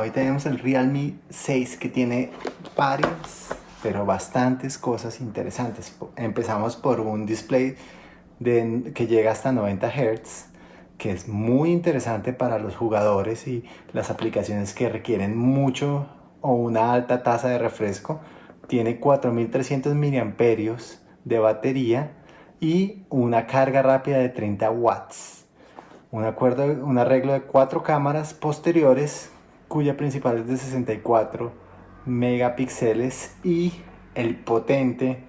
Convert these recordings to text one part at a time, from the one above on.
hoy tenemos el Realme 6 que tiene varias, pero bastantes cosas interesantes. Empezamos por un display de, que llega hasta 90 Hz, que es muy interesante para los jugadores y las aplicaciones que requieren mucho o una alta tasa de refresco. Tiene 4300 mAh de batería y una carga rápida de 30 watts. Un, acuerdo, un arreglo de cuatro cámaras posteriores cuya principal es de 64 megapíxeles y el potente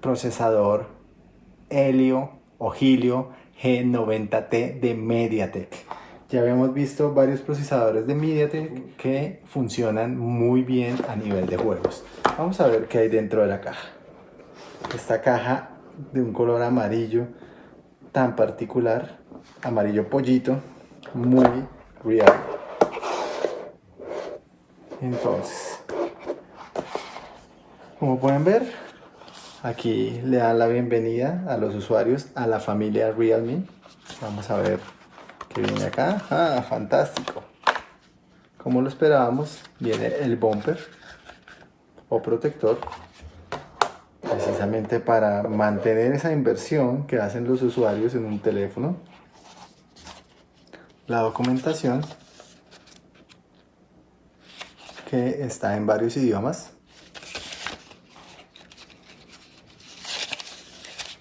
procesador Helio o Helio G90T de MediaTek. Ya habíamos visto varios procesadores de MediaTek que funcionan muy bien a nivel de juegos. Vamos a ver qué hay dentro de la caja. Esta caja de un color amarillo tan particular, amarillo pollito, muy real. Entonces, como pueden ver, aquí le dan la bienvenida a los usuarios a la familia Realme. Vamos a ver qué viene acá. Ah, fantástico. Como lo esperábamos, viene el bumper o protector precisamente para mantener esa inversión que hacen los usuarios en un teléfono. La documentación que está en varios idiomas.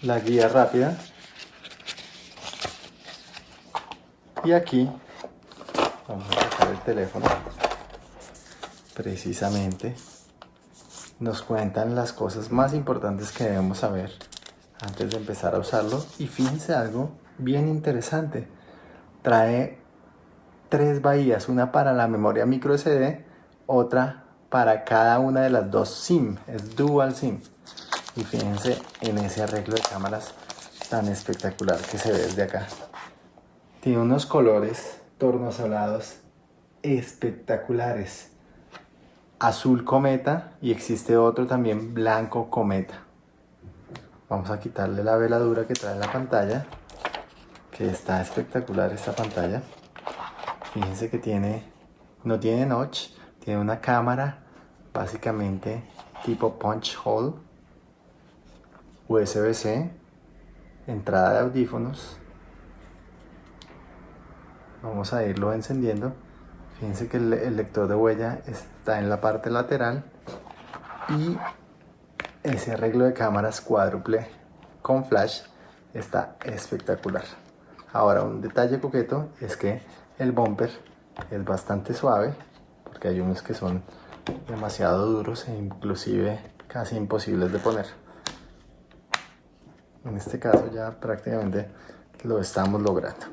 La guía rápida. Y aquí vamos a sacar el teléfono precisamente nos cuentan las cosas más importantes que debemos saber antes de empezar a usarlo. Y fíjense algo bien interesante. Trae tres bahías, una para la memoria micro SD, otra para cada una de las dos SIM, es dual SIM. Y fíjense en ese arreglo de cámaras tan espectacular que se ve desde acá. Tiene unos colores tornasolados espectaculares azul cometa y existe otro también blanco cometa. Vamos a quitarle la veladura que trae la pantalla, que está espectacular esta pantalla. Fíjense que tiene, no tiene notch, tiene una cámara básicamente tipo punch hole, USB-C, entrada de audífonos. Vamos a irlo encendiendo. Fíjense que el, lector de huella está en la parte lateral y ese arreglo de cámaras cuádruple con flash está espectacular. Ahora un detalle coqueto es que el bumper es bastante suave porque hay unos que son demasiado duros e inclusive casi imposibles de poner. En este caso ya prácticamente lo estamos logrando.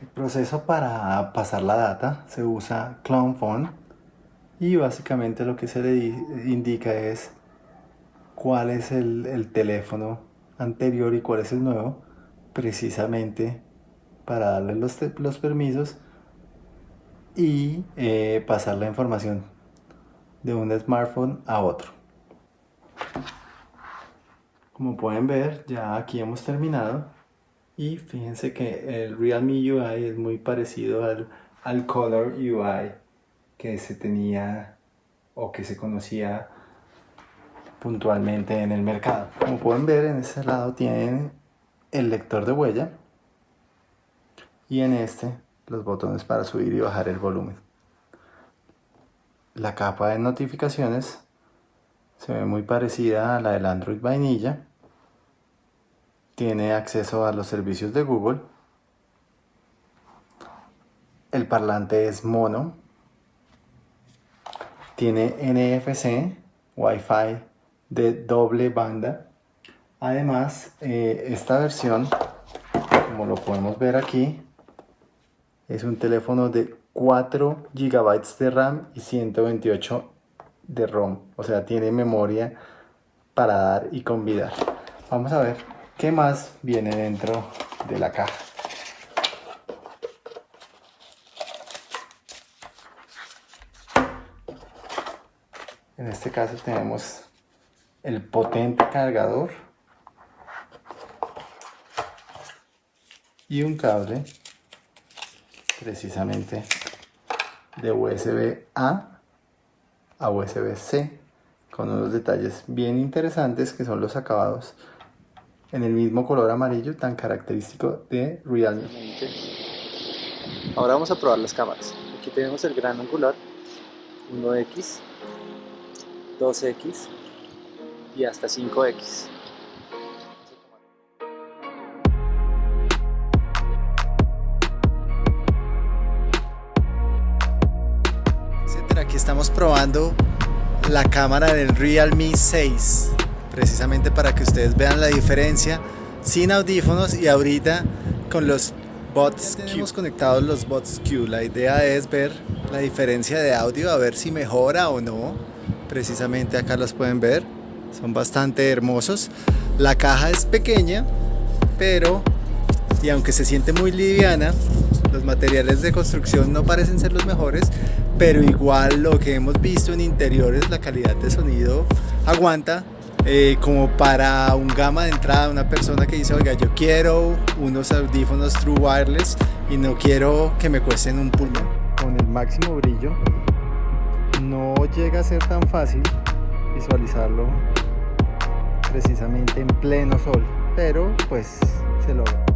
El proceso para pasar la data se usa Phone y básicamente lo que se le indica es cuál es el, teléfono anterior y cuál es el nuevo precisamente para darle los permisos y eh, pasar la información de un smartphone a otro. Como pueden ver, ya aquí hemos terminado. Y fíjense que el Realme UI es muy parecido al, al Color UI que se tenía o que se conocía puntualmente en el mercado. Como pueden ver en ese lado tienen el lector de huella y en este los botones para subir y bajar el volumen. La capa de notificaciones se ve muy parecida a la del Android vainilla tiene acceso a los servicios de Google. El parlante es mono. Tiene NFC, Wi-Fi de doble banda. Además, eh, esta versión, como lo podemos ver aquí, es un teléfono de 4 GB de RAM y 128 de ROM. O sea, tiene memoria para dar y convidar. Vamos a ver ¿Qué más viene dentro de la caja? En este caso tenemos el potente cargador y un cable precisamente de USB A a USB C con unos detalles bien interesantes que son los acabados en el mismo color amarillo tan característico de Realme. Ahora vamos a probar las cámaras. Aquí tenemos el gran angular 1X, 2X y hasta 5X. Probando la cámara del Realme 6 precisamente para que ustedes vean la diferencia sin audífonos y ahorita con los bots Tenemos conectados los bots Q. La idea es ver la diferencia de audio, a ver si mejora o no. Precisamente acá los pueden ver. Son bastante hermosos. La caja es pequeña, pero y aunque se siente muy liviana, los materiales de construcción no parecen ser los mejores, pero igual lo que hemos visto en interiores, la calidad de sonido aguanta eh, como para un gama de entrada, una persona que dice, oiga, yo quiero unos audífonos True Wireless y no quiero que me cuesten un pulmón. Con el máximo brillo no llega a ser tan fácil visualizarlo precisamente en pleno sol, pero pues se logra.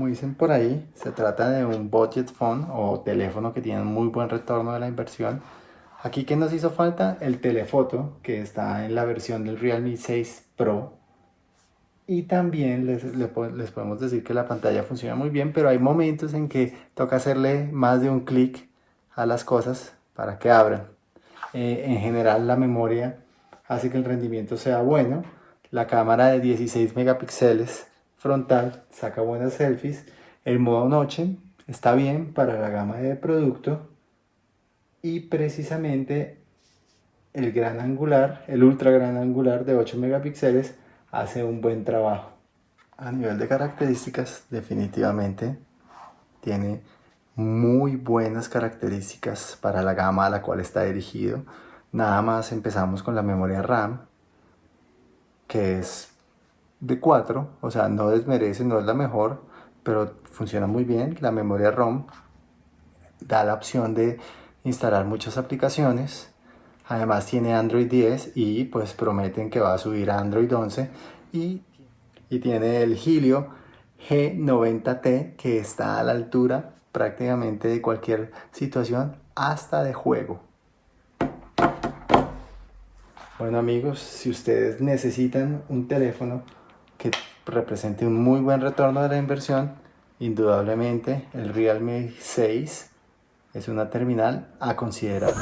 Como dicen por ahí, se trata de un budget phone o teléfono que tiene muy buen retorno de la inversión. Aquí que nos hizo falta el telefoto que está en la versión del Realme 6 Pro. Y también les, les, podemos decir que la pantalla funciona muy bien, pero hay momentos en que toca hacerle más de un clic a las cosas para que abran. Eh, en general la memoria hace que el rendimiento sea bueno. La cámara de 16 megapíxeles frontal, saca buenas selfies. El modo noche está bien para la gama de producto. Y precisamente el gran angular, el ultra gran angular de 8 megapíxeles hace un buen trabajo. A nivel de características, definitivamente tiene muy buenas características para la gama a la cual está dirigido. Nada más empezamos con la memoria RAM, que es de 4, o sea, no desmerece, no es la mejor, pero funciona muy bien. La memoria ROM da la opción de instalar muchas aplicaciones. Además tiene Android 10 y pues prometen que va a subir a Android 11 y, y tiene el Helio G90T que está a la altura prácticamente de cualquier situación hasta de juego. Bueno amigos, si ustedes necesitan un teléfono que represente un muy buen retorno de la inversión, indudablemente el Realme 6 es una terminal a considerar.